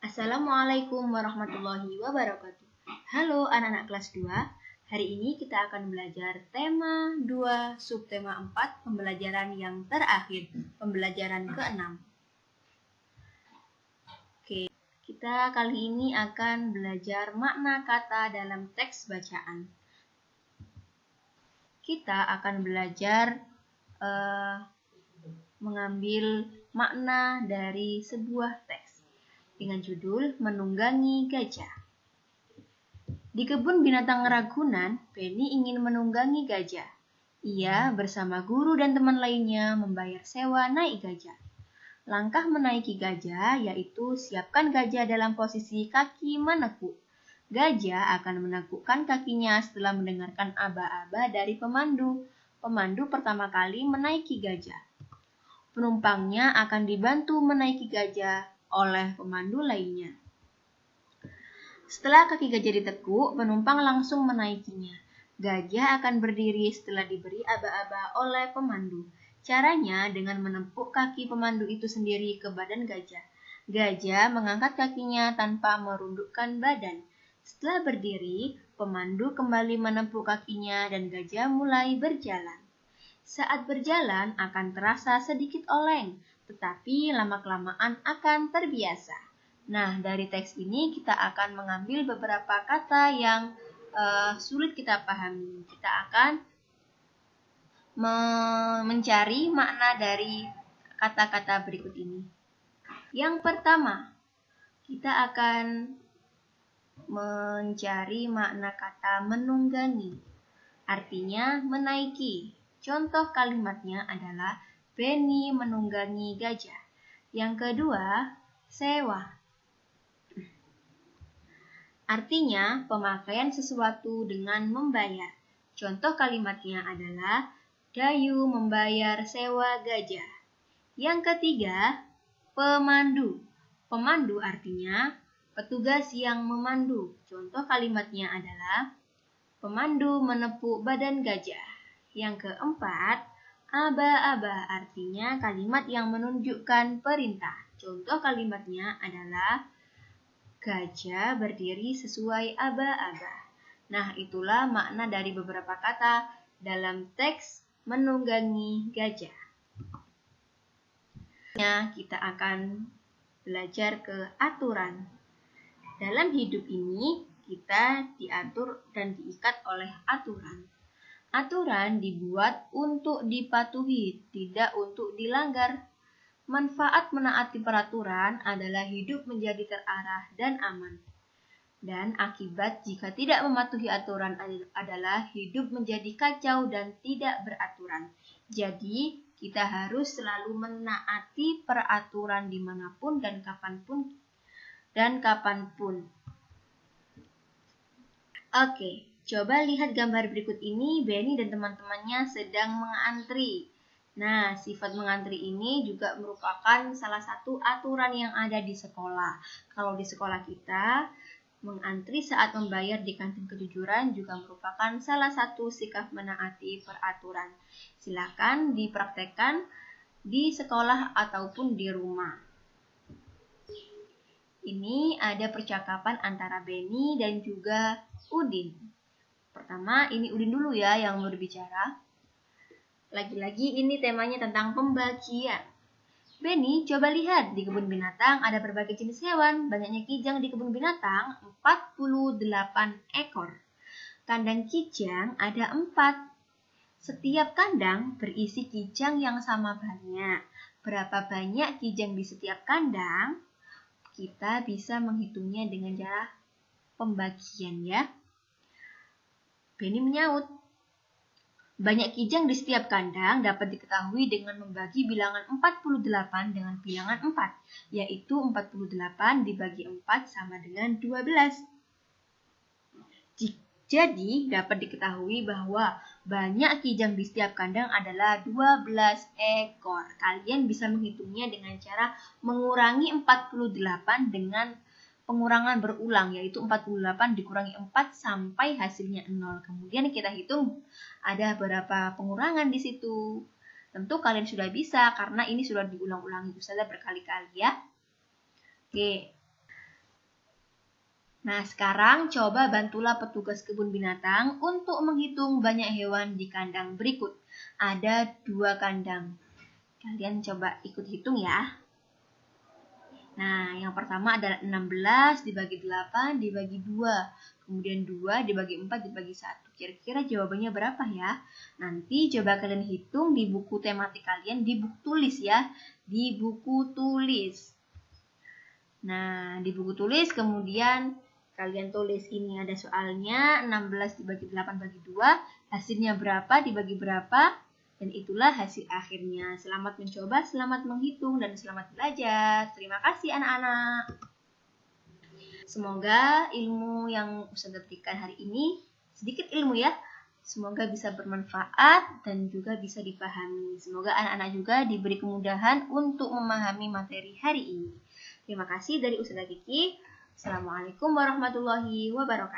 Assalamualaikum warahmatullahi wabarakatuh. Halo anak-anak kelas 2. Hari ini kita akan belajar tema 2 subtema 4 pembelajaran yang terakhir, pembelajaran ke-6. Oke, kita kali ini akan belajar makna kata dalam teks bacaan. Kita akan belajar uh, mengambil makna dari sebuah teks dengan judul Menunggangi Gajah. Di kebun binatang Ragunan, Penny ingin menunggangi gajah. Ia bersama guru dan teman lainnya membayar sewa naik gajah. Langkah menaiki gajah yaitu siapkan gajah dalam posisi kaki menekuk. Gajah akan menekukkan kakinya setelah mendengarkan aba-aba dari pemandu. Pemandu pertama kali menaiki gajah. Penumpangnya akan dibantu menaiki gajah oleh pemandu lainnya. Setelah kaki gajah ditekuk, penumpang langsung menaikinya. Gajah akan berdiri setelah diberi aba-aba oleh pemandu. Caranya dengan menempuk kaki pemandu itu sendiri ke badan gajah. Gajah mengangkat kakinya tanpa merundukkan badan. Setelah berdiri, pemandu kembali menempuk kakinya dan gajah mulai berjalan. Saat berjalan akan terasa sedikit oleng, tetapi lama-kelamaan akan terbiasa. Nah, dari teks ini kita akan mengambil beberapa kata yang uh, sulit kita pahami. Kita akan me mencari makna dari kata-kata berikut ini. Yang pertama, kita akan mencari makna kata menunggangi. Artinya menaiki. Contoh kalimatnya adalah Benny menunggangi gajah. Yang kedua, sewa. Artinya, pemakaian sesuatu dengan membayar. Contoh kalimatnya adalah Dayu membayar sewa gajah. Yang ketiga, pemandu. Pemandu artinya petugas yang memandu. Contoh kalimatnya adalah pemandu menepuk badan gajah. Yang keempat, Aba-aba artinya kalimat yang menunjukkan perintah. Contoh kalimatnya adalah gajah berdiri sesuai aba-aba. Nah, itulah makna dari beberapa kata dalam teks menunggangi gajah. Ya, kita akan belajar ke aturan. Dalam hidup ini, kita diatur dan diikat oleh aturan. Aturan dibuat untuk dipatuhi, tidak untuk dilanggar. Manfaat menaati peraturan adalah hidup menjadi terarah dan aman. Dan akibat jika tidak mematuhi aturan adalah hidup menjadi kacau dan tidak beraturan. Jadi, kita harus selalu menaati peraturan di mana pun dan kapan pun dan kapan pun. Oke, Coba lihat gambar berikut ini, Benny dan teman-temannya sedang mengantri. Nah, sifat mengantri ini juga merupakan salah satu aturan yang ada di sekolah. Kalau di sekolah kita, mengantri saat membayar di kantin kejujuran juga merupakan salah satu sikap menaati peraturan. Silakan dipraktekkan di sekolah ataupun di rumah. Ini ada percakapan antara Benny dan juga Udin. Pertama, ini Udin dulu ya yang berbicara. Lagi-lagi ini temanya tentang pembagian. Benny, coba lihat di kebun binatang ada berbagai jenis hewan. Banyaknya kijang di kebun binatang 48 ekor. Kandang kijang ada 4. Setiap kandang berisi kijang yang sama banyak. Berapa banyak kijang di setiap kandang? Kita bisa menghitungnya dengan cara pembagian ya. Benny menyaut. Banyak kijang di setiap kandang dapat diketahui dengan membagi bilangan 48 dengan bilangan 4, yaitu 48 dibagi 4 sama dengan 12. Jadi, dapat diketahui bahwa banyak kijang di setiap kandang adalah 12 ekor. Kalian bisa menghitungnya dengan cara mengurangi 48 dengan pengurangan berulang yaitu 48 dikurangi 4 sampai hasilnya 0. Kemudian kita hitung ada berapa pengurangan di situ. Tentu kalian sudah bisa karena ini sudah diulang-ulangi Ustazah berkali-kali ya. Oke. Nah, sekarang coba bantulah petugas kebun binatang untuk menghitung banyak hewan di kandang berikut. Ada dua kandang. Kalian coba ikut hitung ya. Nah, yang pertama adalah 16 dibagi 8 dibagi 2. Kemudian 2 dibagi 4 dibagi 1. Kira-kira jawabannya berapa ya? Nanti coba kalian hitung di buku tematik kalian, di buku tulis ya. Di buku tulis. Nah, di buku tulis kemudian kalian tulis ini ada soalnya 16 dibagi 8 bagi 2 hasilnya berapa dibagi berapa dan itulah hasil akhirnya selamat mencoba selamat menghitung dan selamat belajar terima kasih anak-anak semoga ilmu yang Ustaz berikan hari ini sedikit ilmu ya Semoga bisa bermanfaat dan juga bisa dipahami. Semoga anak-anak juga diberi kemudahan untuk memahami materi hari ini. Terima kasih dari Ustazah Kiki. Assalamualaikum warahmatullahi wabarakatuh.